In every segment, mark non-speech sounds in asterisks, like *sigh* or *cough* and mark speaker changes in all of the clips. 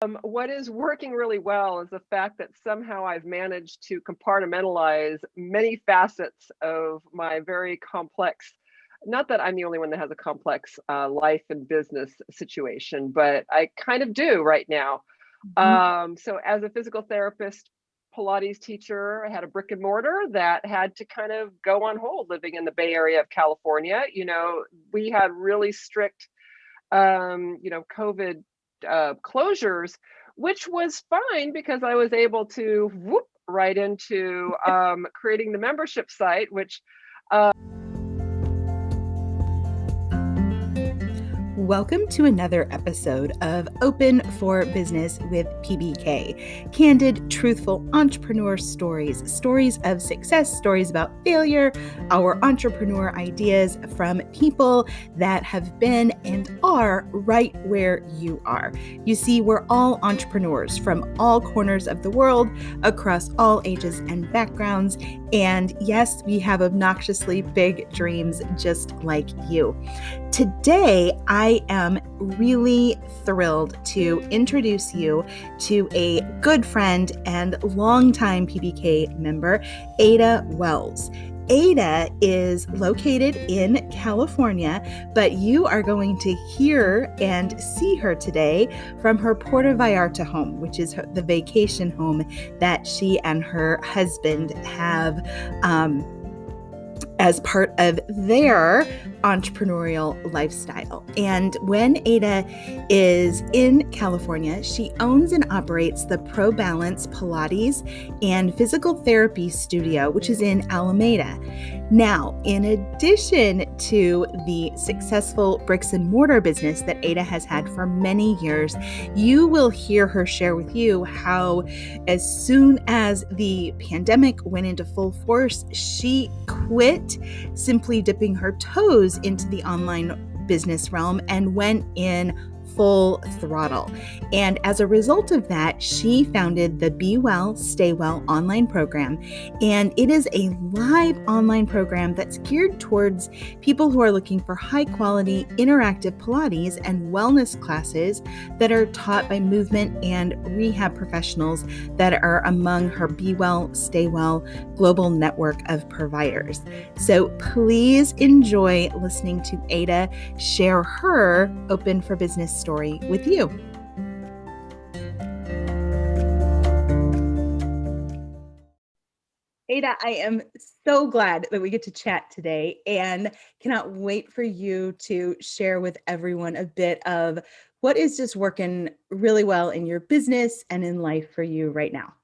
Speaker 1: Um, what is working really well is the fact that somehow I've managed to compartmentalize many facets of my very complex not that I'm the only one that has a complex uh, life and business situation, but I kind of do right now. Mm -hmm. um, so as a physical therapist, Pilates teacher, I had a brick and mortar that had to kind of go on hold living in the Bay Area of California. You know, we had really strict, um, you know, COVID uh, closures, which was fine because I was able to whoop right into *laughs* um, creating the membership site, which uh,
Speaker 2: Welcome to another episode of Open for Business with PBK. Candid, truthful entrepreneur stories, stories of success, stories about failure, our entrepreneur ideas from people that have been and are right where you are. You see, we're all entrepreneurs from all corners of the world, across all ages and backgrounds. And yes, we have obnoxiously big dreams just like you. Today, I am really thrilled to introduce you to a good friend and longtime PBK member, Ada Wells. Ada is located in California, but you are going to hear and see her today from her Puerto Vallarta home, which is the vacation home that she and her husband have. Um, as part of their entrepreneurial lifestyle. And when Ada is in California, she owns and operates the Pro Balance Pilates and Physical Therapy Studio, which is in Alameda. Now, in addition to the successful bricks and mortar business that Ada has had for many years, you will hear her share with you how, as soon as the pandemic went into full force, she quit simply dipping her toes into the online business realm and went in full throttle. And as a result of that, she founded the Be Well, Stay Well online program. And it is a live online program that's geared towards people who are looking for high quality interactive Pilates and wellness classes that are taught by movement and rehab professionals that are among her Be Well, Stay Well global network of providers. So please enjoy listening to Ada share her open for business story with you. Ada, I am so glad that we get to chat today and cannot wait for you to share with everyone a bit of what is just working really well in your business and in life for you right now.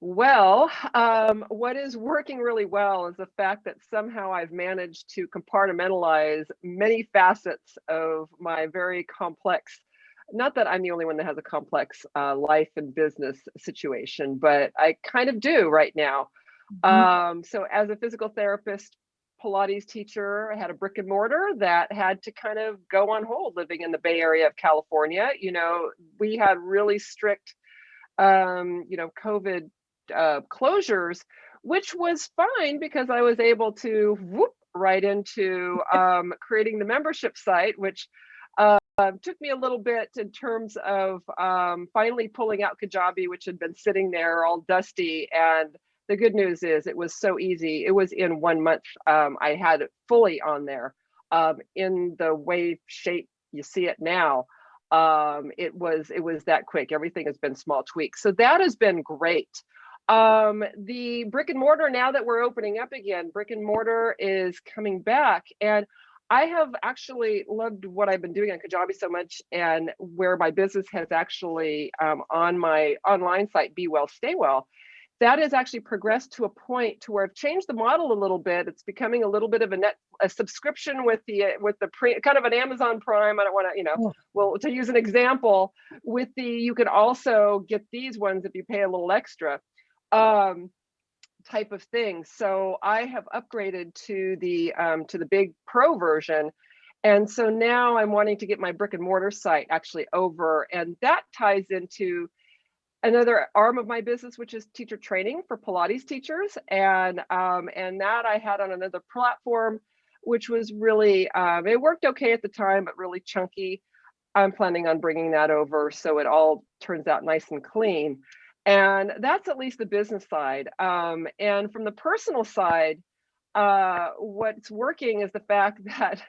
Speaker 1: Well, um, what is working really well is the fact that somehow I've managed to compartmentalize many facets of my very complex, not that I'm the only one that has a complex uh, life and business situation, but I kind of do right now. Mm -hmm. um, so as a physical therapist, Pilates teacher, I had a brick and mortar that had to kind of go on hold living in the Bay Area of California. You know, we had really strict um, you know, COVID uh, closures, which was fine because I was able to whoop right into um, creating the membership site, which uh, took me a little bit in terms of um, finally pulling out Kajabi, which had been sitting there all dusty. And the good news is it was so easy. It was in one month. Um, I had it fully on there um, in the wave shape you see it now. Um, it was it was that quick. Everything has been small tweaks. So that has been great. Um, the brick and mortar, now that we're opening up again, brick and mortar is coming back. And I have actually loved what I've been doing on Kajabi so much and where my business has actually um, on my online site, Be Well, Stay Well, that has actually progressed to a point to where I've changed the model a little bit. It's becoming a little bit of a net a subscription with the with the pre kind of an Amazon Prime. I don't want to, you know, oh. well to use an example with the you can also get these ones if you pay a little extra um, type of thing. So I have upgraded to the um, to the big pro version. And so now I'm wanting to get my brick and mortar site actually over and that ties into another arm of my business, which is teacher training for Pilates teachers. And um, and that I had on another platform, which was really, um, it worked okay at the time, but really chunky. I'm planning on bringing that over so it all turns out nice and clean. And that's at least the business side. Um, and from the personal side, uh, what's working is the fact *laughs* that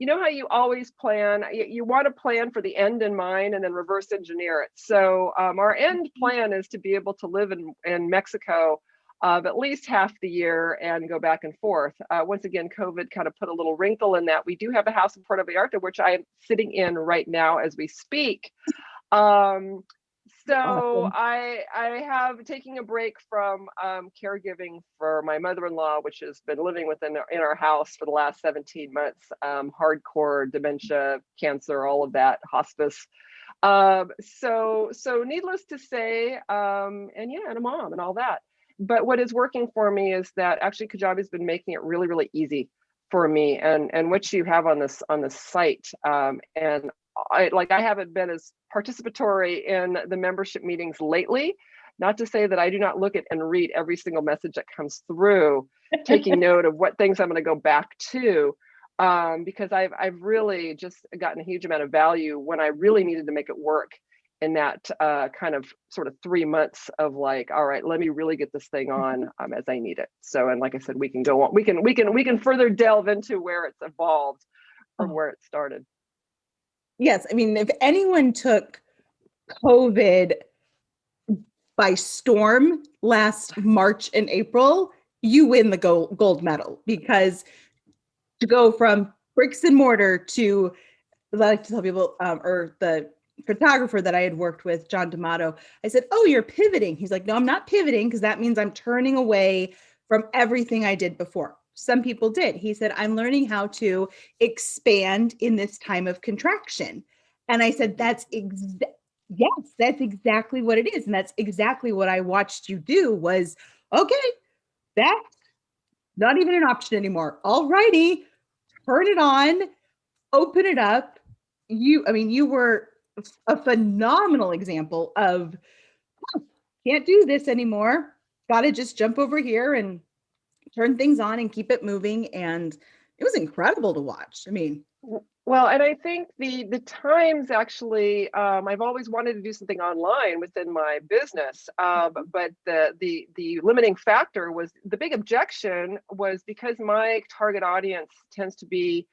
Speaker 1: you know how you always plan you, you want to plan for the end in mind and then reverse engineer it. So um, our end plan is to be able to live in, in mexico uh, at least half the year and go back and forth. Uh, once again covid kind of put a little wrinkle in that. We do have a house in puerto vallarta which i am sitting in right now as we speak. Um, so
Speaker 2: Awesome.
Speaker 1: I I have taking a break from um, caregiving for my mother-in-law, which has been living within our, in our house for the last 17 months. Um, hardcore dementia, cancer, all of that, hospice. Um, so so needless to say, um, and yeah, and a mom and all that. But what is working for me is that actually Kajabi's been making it really really easy for me and and what you have on this on this site um, and I like I haven't been as participatory in the membership meetings lately. Not to say that I do not look at and read every single message that comes through, *laughs* taking note of what things I'm going to go back to, um, because I've I've really just gotten a huge amount of value when I really needed to make it work in that uh, kind of sort of three months of like, all right, let me really get this thing on um, as I need it. So, and like I said, we can go on, we can we can we can further delve into where it's evolved from
Speaker 2: Oh.
Speaker 1: where it started.
Speaker 2: Yes, I mean, if anyone took COVID by storm last March and April, you win the gold gold medal because to go from bricks and mortar to I like to tell people um, or the photographer that I had worked with, John D'Amato, I said, "Oh, you're pivoting." He's like, "No, I'm not pivoting because that means I'm turning away from everything I did before." Some people did. He said, "I'm learning how to expand in this time of contraction." And I said, "That's exa- yes, that's exactly what it is, and that's exactly what I watched you do." Was okay, that's not even an option anymore. All righty, turn it on, open it up. You, I mean, you were a phenomenal example of "Huh, can't do this anymore. Got to just jump over here and turn things on and keep it moving. And it was incredible to watch. I mean,
Speaker 1: Well, and I think the the times actually, um, I've always wanted to do something online within my business, um, but the the the limiting factor was the big objection was because my target audience tends to be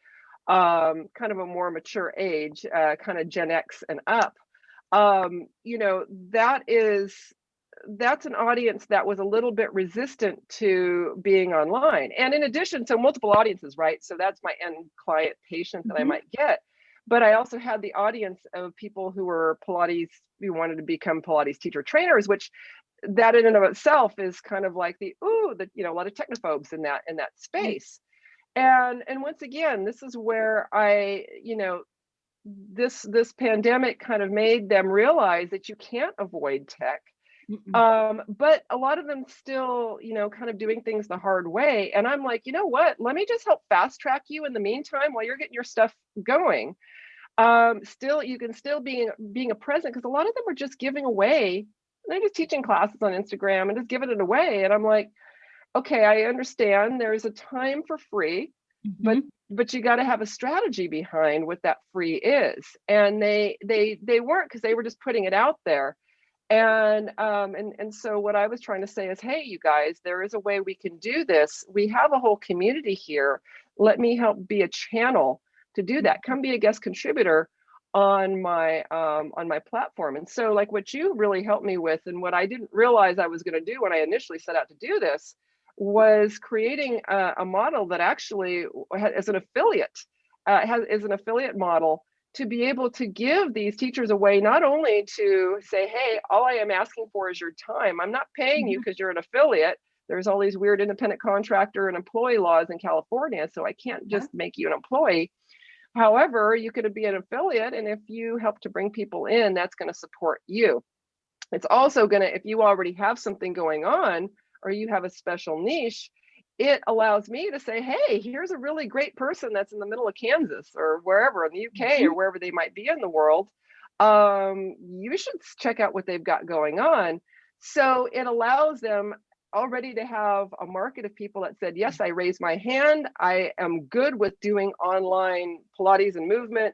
Speaker 1: um, kind of a more mature age, uh, kind of Gen X and up. Um, you know, that is that's an audience that was a little bit resistant to being online. And in addition, so multiple audiences, right? So that's my end client patient that I
Speaker 2: Mhm.
Speaker 1: might get. But I also had the audience of people who were Pilates, who wanted to become Pilates teacher trainers, which that in and of itself is kind of like the ooh, the you know, a lot of technophobes in that in that space. And and once again, this is where I, you know, this this pandemic kind of made them realize that you can't avoid tech. Um but a lot of them still you know kind of doing things the hard way and i'm like you know what? Let me just help fast track you in the meantime while you're getting your stuff going. Um still you can still be being a present because a lot of them are just giving away. They're just teaching classes on instagram and just giving it away and i'm like okay i understand there's a time for free but
Speaker 2: Mhm.
Speaker 1: but you got to have a strategy behind what that free is. And they they they weren't because they were just putting it out there and um and and so what i was trying to say is hey you guys there is a way we can do this. We have a whole community here. Let me help be a channel to do that. Come be a guest contributor on my um on my platform. And so like what you really helped me with and what i didn't realize i was going to do when i initially set out to do this was creating a, a model that actually ha- is an affiliate uh, has is an affiliate model to be able to give these teachers a way not only to say hey all i am asking for is your time. I'm not paying you mm-hmm. because you're an affiliate. There's all these weird independent contractor and employee laws in california so i can't just make you an employee. However you could be an affiliate and if you help to bring people in that's going to support you. It's also going to if you already have something going on or you have a special niche it allows me to say hey here's a really great person that's in the middle of kansas or wherever in the uk or wherever they might be in the world um, you should check out what they've got going on. So it allows them already to have a market of people that said yes i raise my hand. I am good with doing online pilates and movement.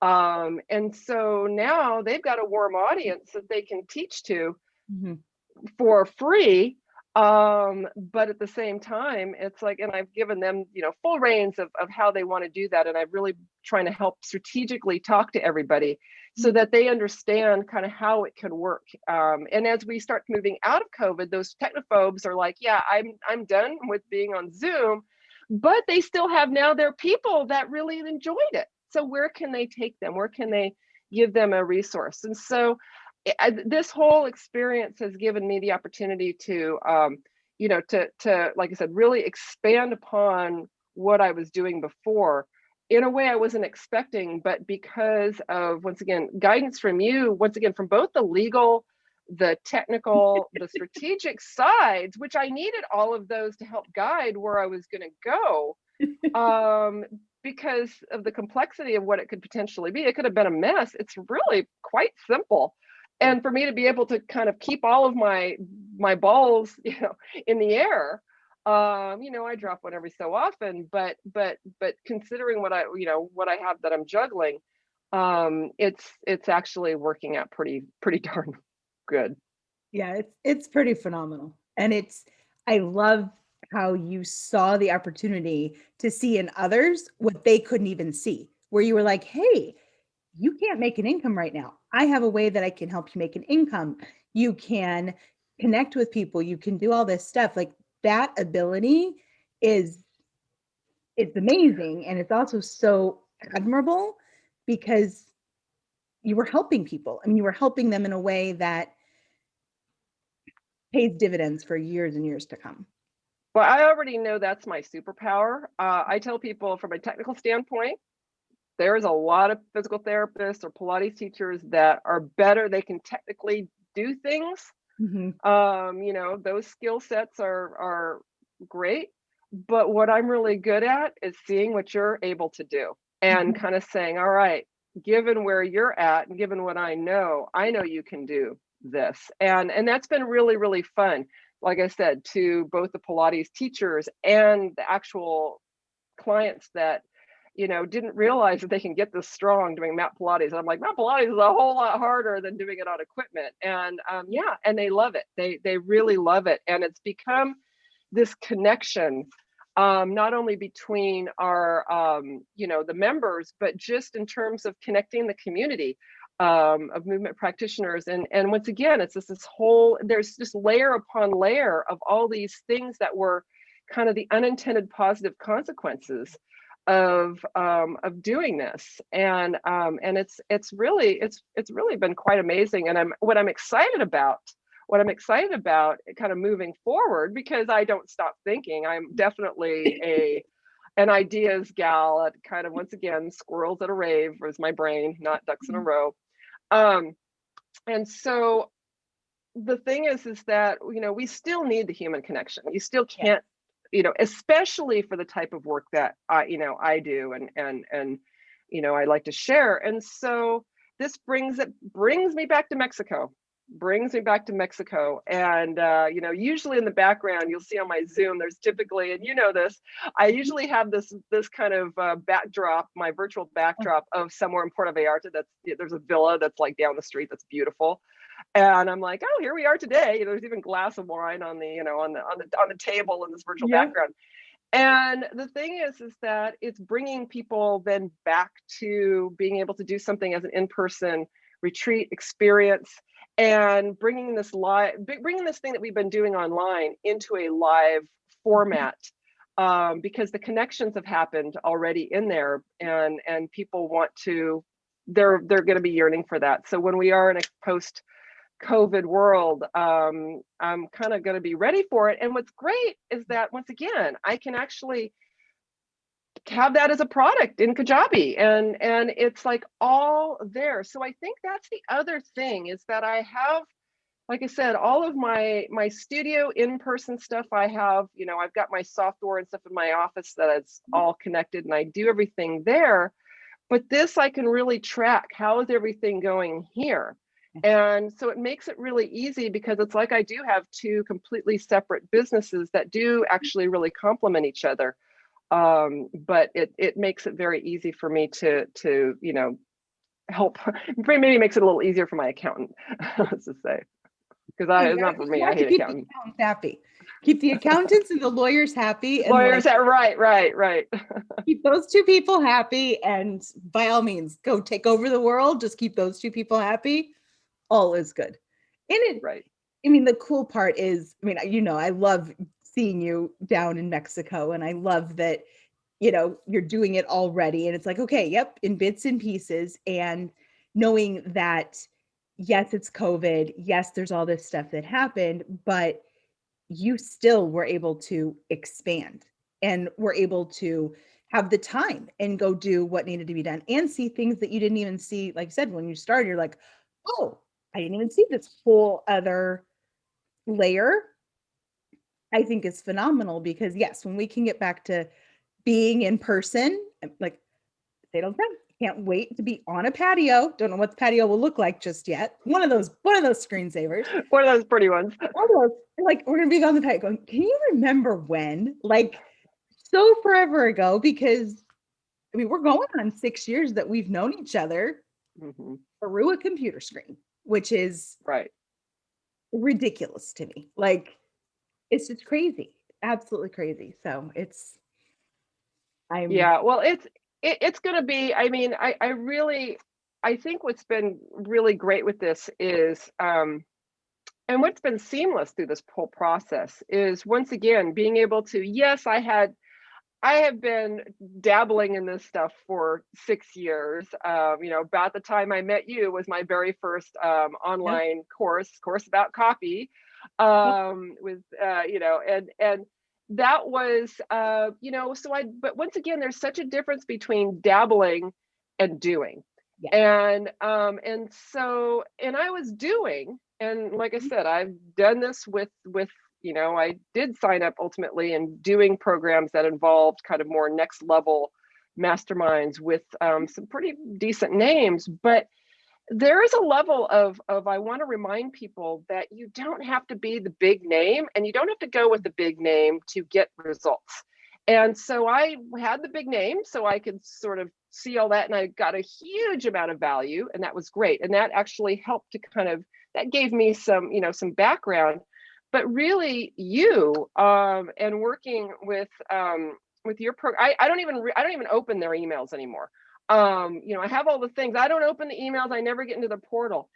Speaker 1: Um, and so now they've got a warm audience that they can teach to
Speaker 2: Mhm.
Speaker 1: for free um but at the same time it's like and i've given them you know full reins of, of how they want to do that and i'm really trying to help strategically talk to everybody so that they understand kind of how it can work. Um, and as we start moving out of covid those technophobes are like yeah i'm i'm done with being on zoom but they still have now their people that really enjoyed it. So where can they take them? Where can they give them a resource? And so I, this whole experience has given me the opportunity to, um, you know, to, to, like I said, really expand upon what I was doing before in a way I wasn't expecting, but because of, once again, guidance from you, once again, from both the legal, the technical, *laughs* the strategic sides, which I needed all of those to help guide where I was going to go. *laughs* Um, because of the complexity of what it could potentially be, it could have been a mess. It's really quite simple and for me to be able to kind of keep all of my my balls *laughs* you know in the air um you know i drop one every so often but but but considering what i you know what i have that i'm juggling um it's it's actually working out pretty pretty *laughs* darn good.
Speaker 2: Yeah it's it's pretty phenomenal. And it's i love how you saw the opportunity to see in others what they couldn't even see where you were like hey you can't make an income right now. I have a way that I can help you make an income. You can connect with people. You can do all this stuff. Like that ability is it's amazing and it's also so admirable because you were helping people. I mean, you were helping them in a way that pays dividends for years and years to come.
Speaker 1: Well, I already know that's my superpower. Uh, I tell people from a technical standpoint, there's a lot of physical therapists or Pilates teachers that are better. They can technically do things. Mm-hmm. Um, you know, those skill sets are are great. But what I'm really good at is seeing what you're able to do and mm-hmm. kind of saying, all right, given where you're at and given what I know, I know you can do this. And and that's been really, really fun. Like I said, to both the Pilates teachers and the actual clients that you know, didn't realize that they can get this strong doing mat Pilates. And I'm like, mat Pilates is a whole lot harder than doing it on equipment. And um, yeah, and they love it. They they really love it, and it's become this connection, um, not only between our um, you know the members, but just in terms of connecting the community um, of movement practitioners. And and once again, it's just this whole there's just layer upon layer of all these things that were kind of the unintended positive consequences of um, of doing this. And um, and it's it's really it's it's really been quite amazing. And I'm what I'm excited about what I'm excited about kind of moving forward because I don't stop thinking. I'm definitely a an ideas gal. At kind of once again squirrels at a rave was my brain not ducks in a mm-hmm. row. Um, and so the thing is is that you know we still need the human connection. You still can't you know, especially for the type of work that I, you know, I do and and and you know, I like to share. And so this brings it brings me back to Mexico brings me back to Mexico. And, uh, you know, usually in the background, you'll see on my Zoom, there's typically, and you know this, I usually have this this kind of uh, backdrop, my virtual backdrop of somewhere in Puerto Vallarta. That's there's a villa that's like down the street that's beautiful. And I'm like, oh, here we are today. There's even glass of wine on the, you know, on the on the on the table in this virtual yeah. background. And the thing is, is that it's bringing people then back to being able to do something as an in-person retreat experience and bringing this live bringing this thing that we've been doing online into a live format um, because the connections have happened already in there and and people want to they're they're going to be yearning for that so when we are in a post covid world um, i'm kind of going to be ready for it and what's great is that once again i can actually have that as a product in Kajabi and and it's like all there. So I think that's the other thing is that I have like I said, all of my my studio in-person stuff I have, you know, I've got my software and stuff in my office that is mm-hmm. all connected and I do everything there. But this I can really track how is everything going here. And so it makes it really easy because it's like I do have two completely separate businesses that do actually really complement each other um, but it it makes it very easy for me to to you know help *laughs* maybe makes it a little easier for my accountant *laughs* let's just say because I it's not for me. I hate
Speaker 2: keep
Speaker 1: accountants.
Speaker 2: Accountants happy. Keep the accountants and the lawyers happy. And
Speaker 1: lawyers, like, right, right, right. *laughs*
Speaker 2: keep those two people happy, and by all means, go take over the world. Just keep those two people happy. All is good. And it,
Speaker 1: right.
Speaker 2: I mean, the cool part is, I mean, you know, I love seeing you down in Mexico, and I love that, you know, you're doing it already. And it's like, okay, yep, in bits and pieces, and knowing that yes, it's COVID. Yes, there's all this stuff that happened, but you still were able to expand and were able to have the time and go do what needed to be done and see things that you didn't even see. Like I said, when you started, you're like, oh, I didn't even see this whole other layer. I think is phenomenal because yes, when we can get back to being in person, like they don't time, can't wait to be on a patio. Don't know what the patio will look like just yet. One of those, one of those screensavers.
Speaker 1: One of those pretty ones.
Speaker 2: One of those, like we're gonna be on the patio going, can you remember when? Like so forever ago, because I mean, we're going on six years that we've known each other mm-hmm. through a computer screen, which is
Speaker 1: right
Speaker 2: ridiculous to me. Like it's just crazy, absolutely crazy. So it's
Speaker 1: I'm yeah, well, it's it, it's going to be, I mean, I, I really, I think what's been really great with this is, um, and what's been seamless through this whole process is once again, being able to, yes, I had, I have been dabbling in this stuff for six years. Um, you know, about the time I met you was my very first um, online course, course about copy, um, with uh, you know, and and that was uh you know so i but once again there's such a difference between dabbling and doing yeah. and um and so and i was doing and like i mm-hmm. said i've done this with with you know i did sign up ultimately and doing programs that involved kind of more next level masterminds with um, some pretty decent names but there is a level of of I want to remind people that you don't have to be the big name and you don't have to go with the big name to get results. And so I had the big name so I could sort of see all that and I got a huge amount of value and that was great. And that actually helped to kind of that gave me some, you know, some background. But really you um and working with um with your program I, I don't even I don't even open their emails anymore um, you know, I have all the things. I don't open the emails. I never get into the portal.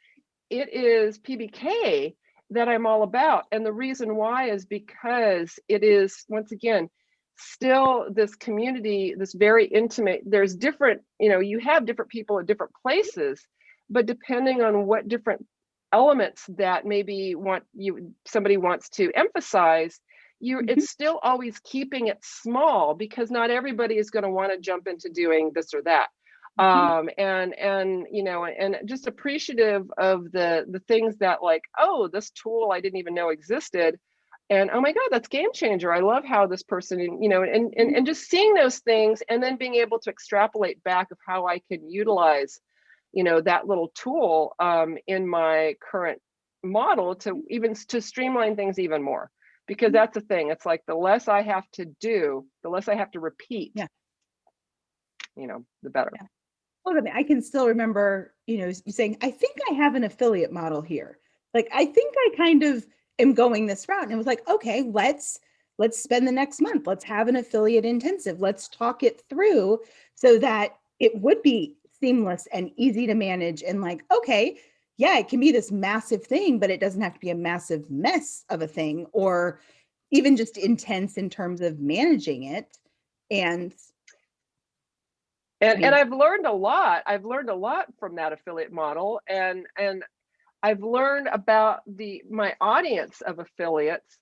Speaker 1: It is PBK that I'm all about. And the reason why is because it is, once again, still this community, this very intimate, there's different, you know, you have different people at different places, but depending on what different elements that maybe want you somebody wants to emphasize you mm -hmm. it's still always keeping it small because not everybody is going to want to jump into doing this or that Mm-hmm. um and and you know and just appreciative of the the things that like oh this tool i didn't even know existed and oh my god that's game changer i love how this person you know and and, and mm-hmm. just seeing those things and then being able to extrapolate back of how i can utilize you know that little tool um in my current model to mm-hmm. even to streamline things even more because that's the thing it's like the less i have to do the less i have to repeat
Speaker 2: yeah
Speaker 1: you know the better
Speaker 2: yeah. I mean, I can still remember, you know, saying, I think I have an affiliate model here. Like, I think I kind of am going this route. And it was like, okay, let's let's spend the next month. Let's have an affiliate intensive. Let's talk it through so that it would be seamless and easy to manage and like, okay, yeah, it can be this massive thing, but it doesn't have to be a massive mess of a thing or even just intense in terms of managing it. And
Speaker 1: and and i've learned a lot i've learned a lot from that affiliate model and and i've learned about the my audience of affiliates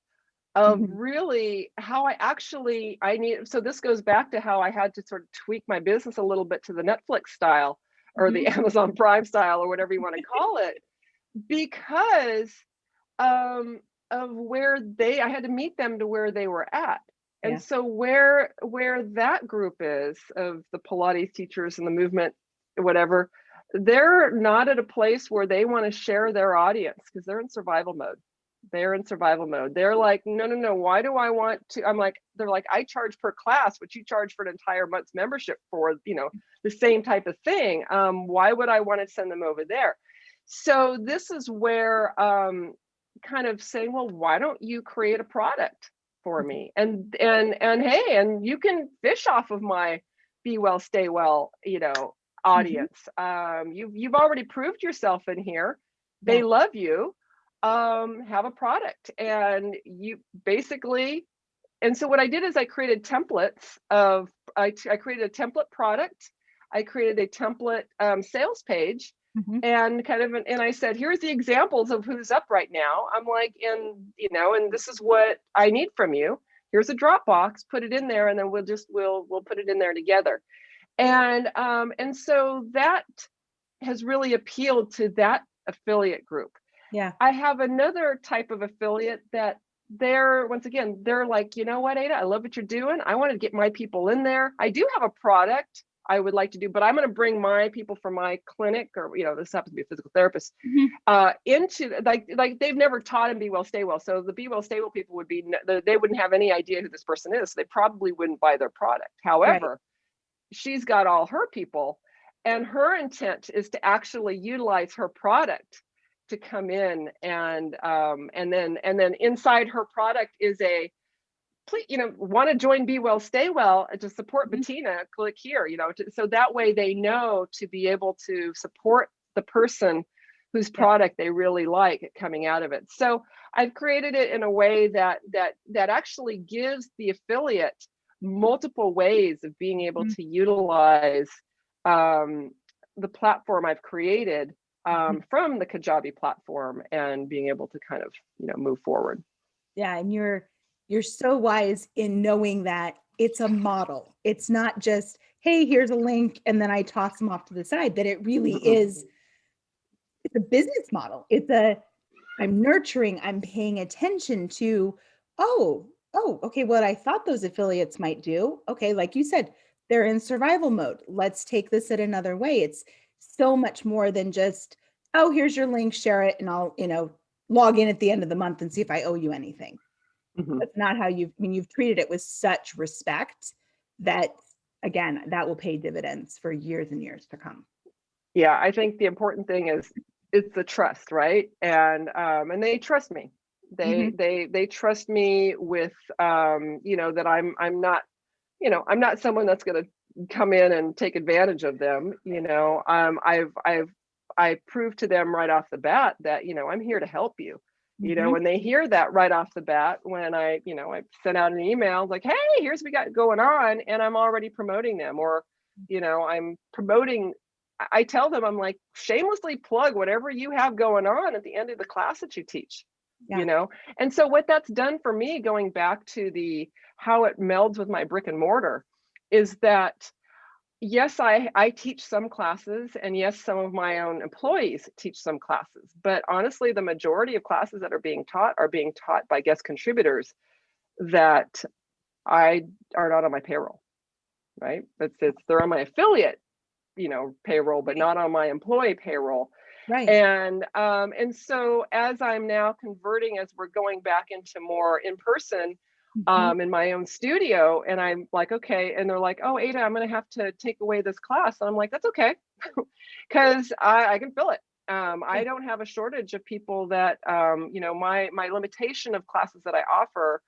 Speaker 1: of mm-hmm. really how i actually i need so this goes back to how i had to sort of tweak my business a little bit to the netflix style or the mm-hmm. amazon prime style or whatever you want to call it because um of where they i had to meet them to where they were at and yeah. so where where that group is of the Pilates teachers and the movement, whatever, they're not at a place where they want to share their audience because they're in survival mode. They're in survival mode. They're like, no, no, no. Why do I want to? I'm like, they're like, I charge per class, but you charge for an entire month's membership for, you know, the same type of thing. Um, why would I want to send them over there? So this is where um, kind of saying, well, why don't you create a product for
Speaker 2: Mm-hmm.
Speaker 1: me? And and and hey, and you can fish off of my be well, stay well, you know,
Speaker 2: Mm-hmm.
Speaker 1: audience. Um, you've you've already proved yourself in here. They
Speaker 2: Yeah.
Speaker 1: love you. Um, have a product, and you basically. And so what I did is I created templates of I, I created a template product. I created a template um, sales page
Speaker 2: Mhm.
Speaker 1: and kind of an, and I said, here's the examples of who's up right now. I'm like, and you know, and this is what I need from you. Here's a Dropbox, put it in there, and then we'll just we'll we'll put it in there together. And um, and so that has really appealed to that affiliate group.
Speaker 2: Yeah.
Speaker 1: I have another type of affiliate that they're once again, they're like, you know what, Ada, I love what you're doing. I want to get my people in there. I do have a product I would like to do, but I'm going to bring my people from my clinic, or you know, this happens to be a physical therapist,
Speaker 2: Mhm.
Speaker 1: uh, into like like they've never taught him be well, stay well. So the be well, stay well people would be they wouldn't have any idea who this person is. So they probably wouldn't buy their product. However, she's got all her people, and her intent is to actually utilize her product to come in and um, and then and then inside her product is a please you know want to join be well stay well to support
Speaker 2: Mhm.
Speaker 1: bettina click here you know to, so that way they know to be able to support the person whose product they really like coming out of it so i've created it in a way that that that actually gives the affiliate multiple ways of being able
Speaker 2: Mhm.
Speaker 1: to utilize um, the platform i've created um, from the kajabi platform and being able to kind of you know move forward
Speaker 2: Yeah, and you're you're so wise in knowing that it's a model. It's not just, hey, here's a link and then I toss them off to the side, that it really
Speaker 1: Mhm.
Speaker 2: is it's a business model. It's a I'm nurturing, I'm paying attention to, oh, oh, okay, what I thought those affiliates might do. Okay, like you said, they're in survival mode. Let's take this at another way. It's so much more than just, oh, here's your link, share it, and I'll, you know, log in at the end of the month and see if I owe you anything.
Speaker 1: Mhm.
Speaker 2: That's not how you've, I mean, you've treated it with such respect that, again, that will pay dividends for years and years to come.
Speaker 1: yeah i think the important thing is it's the trust right and um and they trust me they they they trust me with um you know that i'm i'm not you know i'm not someone that's going to come in and take advantage of them you know um i've i've i proved to them right off the bat that you know i'm here to help you you know
Speaker 2: Mhm.
Speaker 1: when they hear that right off the bat when i you know i sent out an email like hey here's what we got going on and i'm already promoting them or you know i'm promoting I- i tell them i'm like shamelessly plug whatever you have going on at the end of the class that you teach
Speaker 2: Yeah.
Speaker 1: you know and so what that's done for me going back to the how it melds with my brick and mortar is that yes i i teach some classes and yes some of my own employees teach some classes but honestly the majority of classes that are being taught are being taught by guest contributors that i are not on my payroll right it's, it's they're on my affiliate you know payroll but not on my employee payroll
Speaker 2: Right.
Speaker 1: and um, and so as I'm now converting, as we're going back into more in person. Um, in my own studio, and I'm like, okay, and they're like, oh, Ada, I'm gonna have to take away this class, and I'm like, that's okay, *laughs* because I, I can fill it. Um, I don't have a shortage of people that um, you know my my limitation of classes that I offer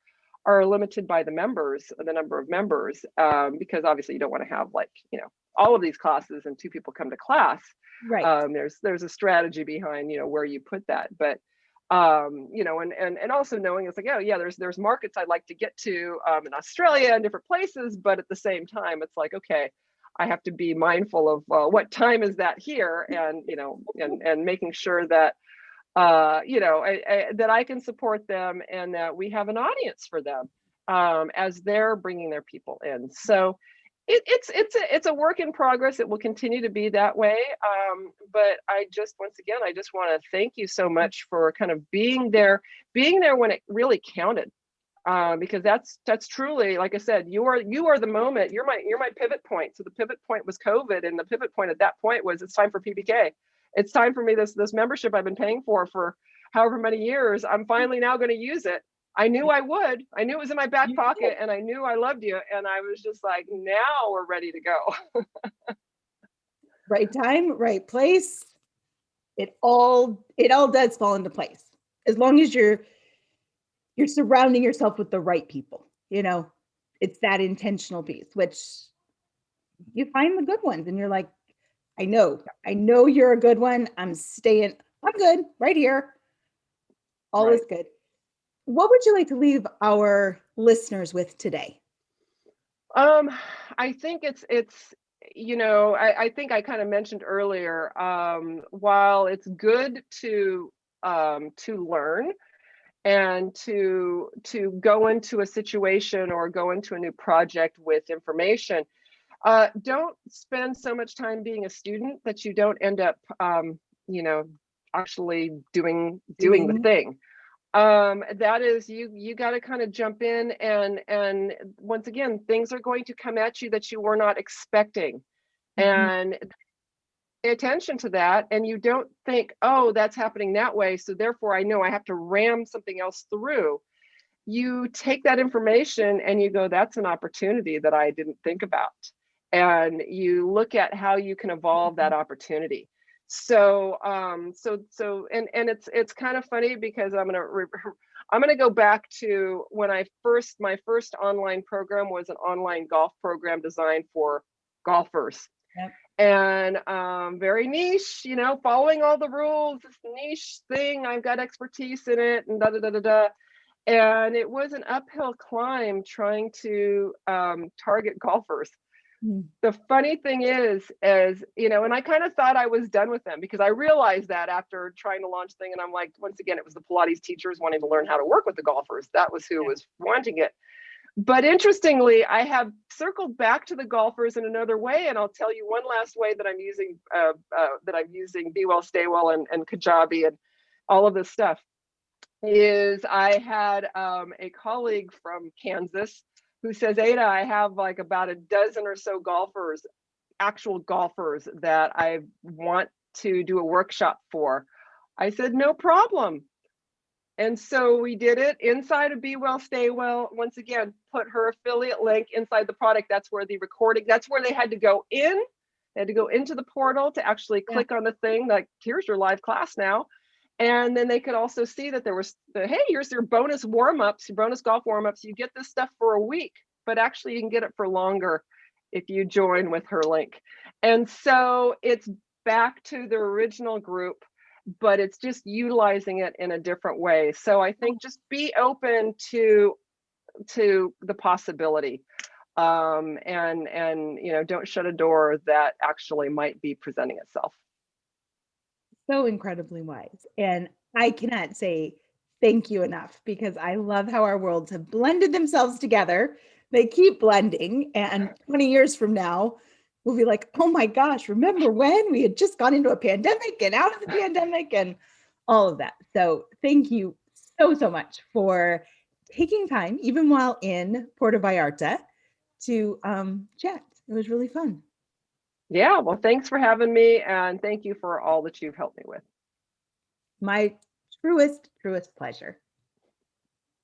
Speaker 1: are limited by the members, the number of members, um, because obviously you don't want to have like you know all of these classes and two people come to class
Speaker 2: Right.
Speaker 1: um, there's there's a strategy behind you know where you put that but um, you know and and and also knowing it's like oh yeah there's there's markets i'd like to get to um, in australia and different places but at the same time it's like okay i have to be mindful of uh, what time is that here and you know and and making sure that uh, you know I, I, that i can support them and that we have an audience for them um, as they're bringing their people in. So it, it's it's a it's a work in progress. It will continue to be that way. Um, but I just once again, I just want to thank you so much for kind of being there, being there when it really counted. Uh, because that's that's truly, like I said, you are you are the moment. You're my you're my pivot point. So the pivot point was COVID, and the pivot point at that point was it's time for PBK. It's time for me this this membership I've been paying for for however many years, I'm finally now going to use it. I knew I would. I knew it was in my back
Speaker 2: You
Speaker 1: pocket and I knew I loved you. And I was just like, now we're ready to go.
Speaker 2: right time, right place. It all it all does fall into place. As long as you're you're surrounding yourself with the right people, you know, it's that intentional piece, which you find the good ones and you're like, I know, I know you're a good one. I'm staying, I'm good right here. All is good. What would you like to leave our listeners with today?
Speaker 1: Um, I think it's it's you know I, I think I kind of mentioned earlier. Um, while it's good to um, to learn and to to go into a situation or go into a new project with information, uh, don't spend so much time being a student that you don't end up um, you know actually doing doing the thing um that is you you got to kind of jump in and and once again things are going to come at you that you were not expecting.
Speaker 2: Mhm.
Speaker 1: and pay attention to that and you don't think oh that's happening that way so therefore i know i have to ram something else through. You take that information and you go that's an opportunity that i didn't think about. And you look at how you can evolve that opportunity so um so so and and it's it's kind of funny because i'm gonna re- i'm gonna go back to when i first my first online program was an online golf program designed for golfers
Speaker 2: Yep.
Speaker 1: and um very niche you know following all the rules this niche thing i've got expertise in it and da da da da da and it was an uphill climb trying to um, target *laughs* golfers. The funny thing is is you know and i kind of thought i was done with them because i realized that after trying to launch thing and i'm like once again it was the pilates teachers wanting to learn how to work with the golfers. That was who was wanting it. But interestingly i have circled back to the golfers in another way and i'll tell you one last way that i'm using uh, uh, that i'm using be well stay well and, and kajabi and all of this stuff is i had um, a colleague from kansas who says, Ada, I have like about a dozen or so golfers, actual golfers that I want to do a workshop for. I said, no problem. And so we did it inside of Be Well, Stay Well. Once again, put her affiliate link inside the product. That's where the recording, that's where they had to go in. They had to go into the portal to actually
Speaker 2: Yeah.
Speaker 1: click on the thing like, here's your live class now. And then they could also see that there was, the, hey, here's your bonus warm-ups, your bonus golf warm-ups. You get this stuff for a week, but actually you can get it for longer if you join with her link. And so it's back to the original group, but it's just utilizing it in a different way. So I think just be open to to the possibility um and and you know don't shut a door that actually might be presenting itself
Speaker 2: so incredibly wise. And I cannot say thank you enough because I love how our worlds have blended themselves together. They keep blending. And 20 years from now, we'll be like, oh my gosh, remember when we had just gone into a pandemic and out of the *laughs* pandemic and all of that. So thank you so, so much for taking time, even while in Puerto Vallarta, to um, chat. It was really fun.
Speaker 1: Yeah well thanks for having me and thank you for all that you've helped me with
Speaker 2: My truest, truest pleasure.